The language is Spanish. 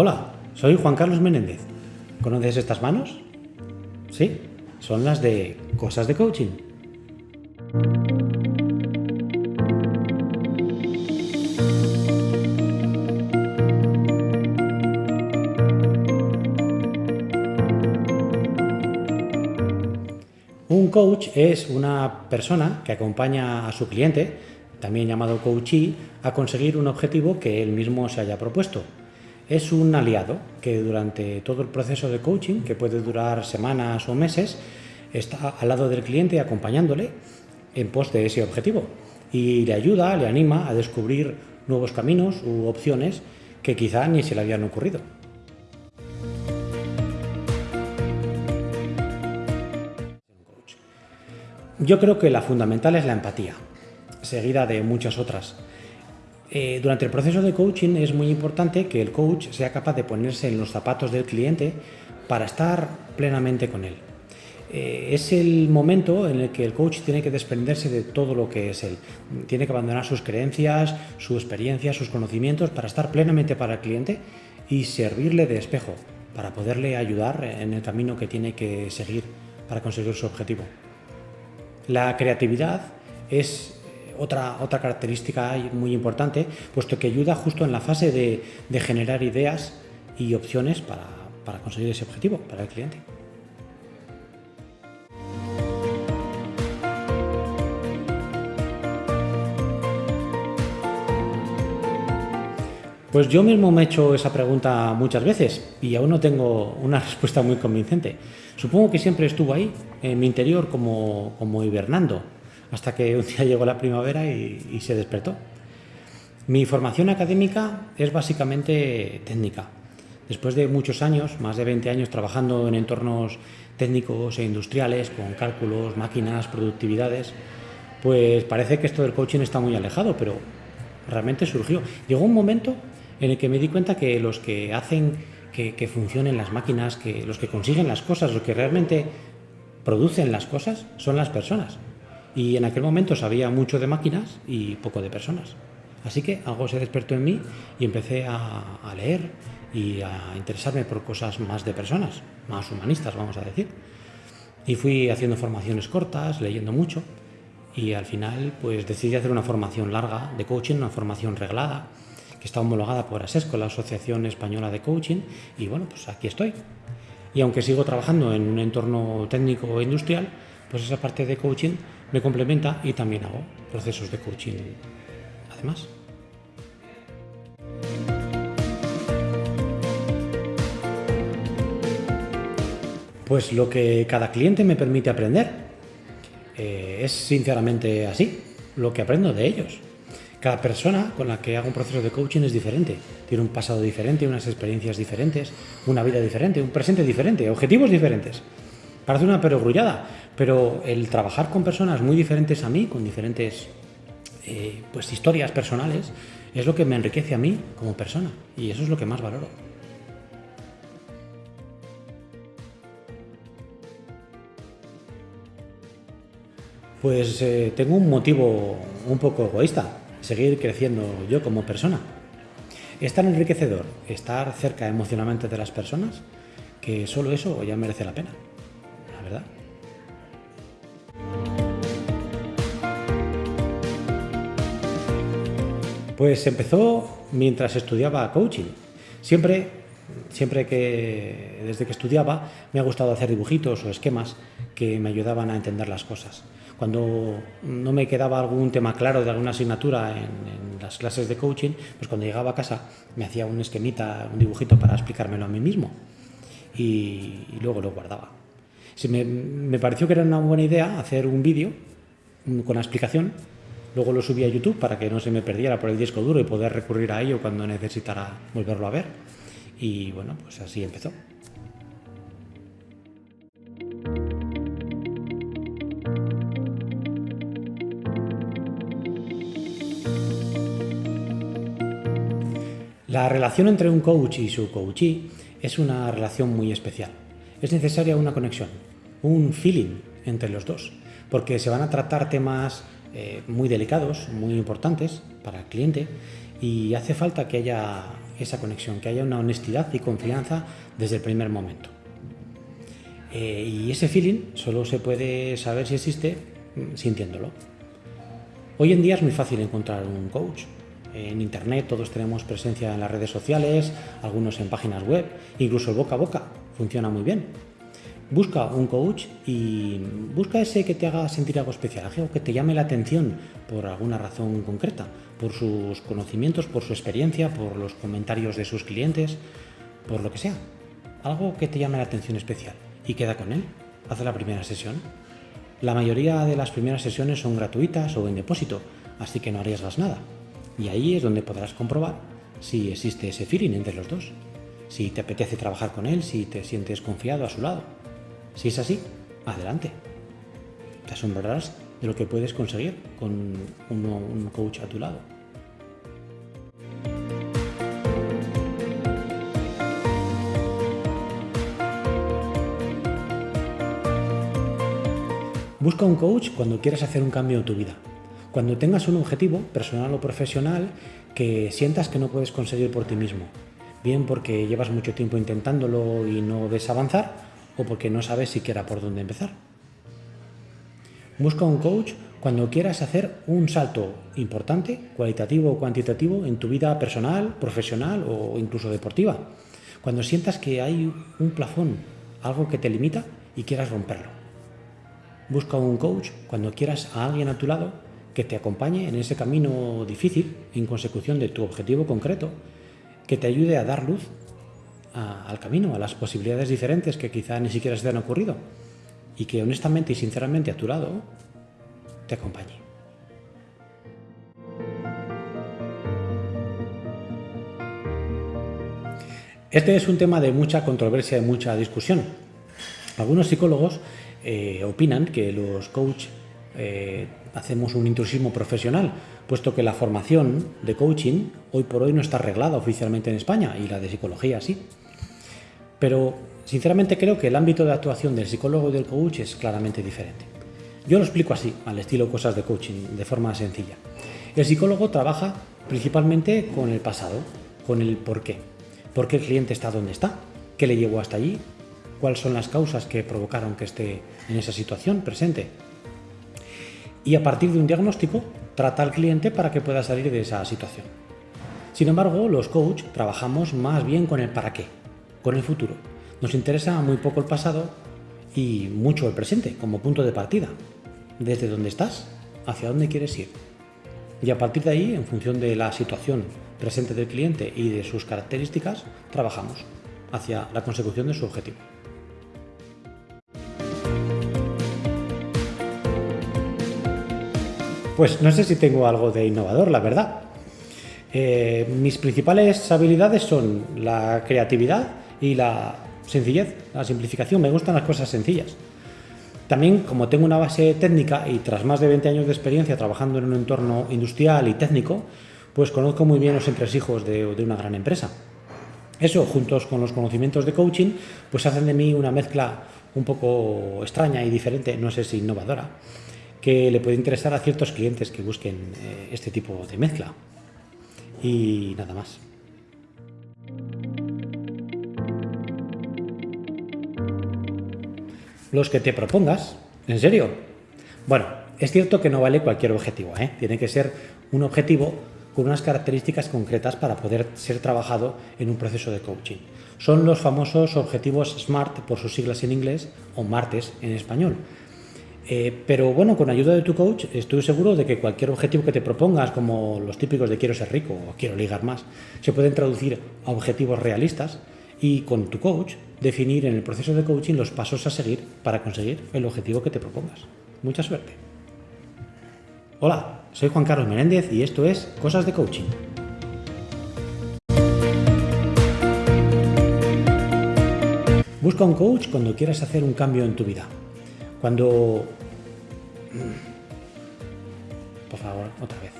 Hola, soy Juan Carlos Menéndez. ¿Conoces estas manos? Sí, son las de cosas de coaching. Un coach es una persona que acompaña a su cliente, también llamado coachee, a conseguir un objetivo que él mismo se haya propuesto. Es un aliado que durante todo el proceso de coaching, que puede durar semanas o meses, está al lado del cliente acompañándole en pos de ese objetivo y le ayuda, le anima a descubrir nuevos caminos u opciones que quizá ni se le habían ocurrido. Yo creo que la fundamental es la empatía, seguida de muchas otras. Eh, durante el proceso de coaching es muy importante que el coach sea capaz de ponerse en los zapatos del cliente para estar plenamente con él. Eh, es el momento en el que el coach tiene que desprenderse de todo lo que es él. Tiene que abandonar sus creencias, su experiencia, sus conocimientos para estar plenamente para el cliente y servirle de espejo para poderle ayudar en el camino que tiene que seguir para conseguir su objetivo. La creatividad es otra, otra característica muy importante, puesto que ayuda justo en la fase de, generar ideas y opciones para, conseguir ese objetivo para el cliente. Pues yo mismo me he hecho esa pregunta muchas veces y aún no tengo una respuesta muy convincente. Supongo que siempre estuvo ahí, en mi interior, como, como hibernando, hasta que un día llegó la primavera y, se despertó. Mi formación académica es básicamente técnica. Después de muchos años, más de 20 años trabajando en entornos técnicos e industriales, con cálculos, máquinas, productividades, pues parece que esto del coaching está muy alejado, pero realmente surgió. Llegó un momento en el que me di cuenta que los que hacen que, que funcionen las máquinas, que los que consiguen las cosas, los que realmente producen las cosas, son las personas. Y en aquel momento sabía mucho de máquinas y poco de personas. Así que algo se despertó en mí y empecé a, leer y a interesarme por cosas más de personas, más humanistas, vamos a decir. Y fui haciendo formaciones cortas, leyendo mucho y al final pues decidí hacer una formación larga de coaching, una formación reglada, que está homologada por ASESCO, la Asociación Española de Coaching, y bueno, pues aquí estoy. Y aunque sigo trabajando en un entorno técnico e industrial, pues esa parte de coaching me complementa y también hago procesos de coaching además. Pues lo que cada cliente me permite aprender. Eh, es sinceramente así, lo que aprendo de ellos. Cada persona con la que hago un proceso de coaching es diferente. Tiene un pasado diferente, unas experiencias diferentes, una vida diferente, un presente diferente, objetivos diferentes. Parece una perogrullada, pero el trabajar con personas muy diferentes a mí, con diferentes eh, pues, historias personales, es lo que me enriquece a mí como persona y eso es lo que más valoro. Pues eh, tengo un motivo un poco egoísta, seguir creciendo yo como persona. Es tan enriquecedor estar cerca emocionalmente de las personas que solo eso ya merece la pena, Pues empezó mientras estudiaba coaching. Siempre, siempre que, desde que estudiaba, me ha gustado hacer dibujitos o esquemas que me ayudaban a entender las cosas. Cuando no me quedaba algún tema claro de alguna asignatura en, las clases de coaching, pues cuando llegaba a casa me hacía un esquemita, un dibujito para explicármelo a mí mismo y, luego lo guardaba. Me, me pareció que era una buena idea hacer un vídeo con la explicación Luego lo subí a YouTube para que no se me perdiera por el disco duro y poder recurrir a ello cuando necesitara volverlo a ver. Y bueno, pues así empezó. La relación entre un coach y su coachee es una relación muy especial. Es necesaria una conexión, un feeling entre los dos, porque se van a tratar temas eh, muy delicados, muy importantes para el cliente y hace falta que haya esa conexión, que haya una honestidad y confianza desde el primer momento. Eh, y ese feeling solo se puede saber si existe mm, sintiéndolo. Hoy en día es muy fácil encontrar un coach. En internet todos tenemos presencia en las redes sociales, algunos en páginas web, incluso el boca a boca funciona muy bien. Busca un coach y busca ese que te haga sentir algo especial, algo que te llame la atención por alguna razón concreta, por sus conocimientos, por su experiencia, por los comentarios de sus clientes, por lo que sea. Algo que te llame la atención especial y queda con él. Haz la primera sesión. La mayoría de las primeras sesiones son gratuitas o en depósito, así que no arriesgas nada. Y ahí es donde podrás comprobar si existe ese feeling entre los dos, si te apetece trabajar con él, si te sientes confiado a su lado. Si es así, adelante. Te asombrarás de lo que puedes conseguir con un coach a tu lado. Busca un coach cuando quieras hacer un cambio en tu vida. Cuando tengas un objetivo, personal o profesional, que sientas que no puedes conseguir por ti mismo. Bien porque llevas mucho tiempo intentándolo y no ves avanzar, o porque no sabes siquiera por dónde empezar. Busca un coach cuando quieras hacer un salto importante, cualitativo o cuantitativo, en tu vida personal, profesional o incluso deportiva. Cuando sientas que hay un plafón, algo que te limita y quieras romperlo. Busca un coach cuando quieras a alguien a tu lado que te acompañe en ese camino difícil en consecución de tu objetivo concreto, que te ayude a dar luz al camino, a las posibilidades diferentes que quizá ni siquiera se te han ocurrido y que honestamente y sinceramente a tu lado te acompañe. Este es un tema de mucha controversia y mucha discusión. Algunos psicólogos eh, opinan que los coach eh, hacemos un intrusismo profesional, puesto que la formación de coaching hoy por hoy no está arreglada oficialmente en España y la de psicología sí. Pero sinceramente creo que el ámbito de actuación del psicólogo y del coach es claramente diferente. Yo lo explico así, al estilo cosas de coaching, de forma sencilla. El psicólogo trabaja principalmente con el pasado, con el por qué. ¿Por qué el cliente está donde está? ¿Qué le llevó hasta allí? ¿Cuáles son las causas que provocaron que esté en esa situación presente? Y a partir de un diagnóstico, trata al cliente para que pueda salir de esa situación. Sin embargo, los coach trabajamos más bien con el para qué con el futuro. Nos interesa muy poco el pasado y mucho el presente como punto de partida. Desde dónde estás, hacia dónde quieres ir. Y a partir de ahí, en función de la situación presente del cliente y de sus características, trabajamos hacia la consecución de su objetivo. Pues no sé si tengo algo de innovador, la verdad. Eh, mis principales habilidades son la creatividad y la sencillez, la simplificación. Me gustan las cosas sencillas. También, como tengo una base técnica y tras más de 20 años de experiencia trabajando en un entorno industrial y técnico, pues conozco muy bien los entresijos de, de una gran empresa. Eso, juntos con los conocimientos de coaching, pues hacen de mí una mezcla un poco extraña y diferente, no sé si innovadora, que le puede interesar a ciertos clientes que busquen eh, este tipo de mezcla. Y nada más. los que te propongas. ¿En serio? Bueno, es cierto que no vale cualquier objetivo, ¿eh? tiene que ser un objetivo con unas características concretas para poder ser trabajado en un proceso de coaching. Son los famosos objetivos SMART por sus siglas en inglés o MARTES en español. Eh, pero bueno, con ayuda de tu coach estoy seguro de que cualquier objetivo que te propongas, como los típicos de quiero ser rico o quiero ligar más, se pueden traducir a objetivos realistas y con tu coach definir en el proceso de coaching los pasos a seguir para conseguir el objetivo que te propongas. Mucha suerte. Hola, soy Juan Carlos Menéndez y esto es Cosas de Coaching. Busca un coach cuando quieras hacer un cambio en tu vida. Cuando... Por favor, otra vez.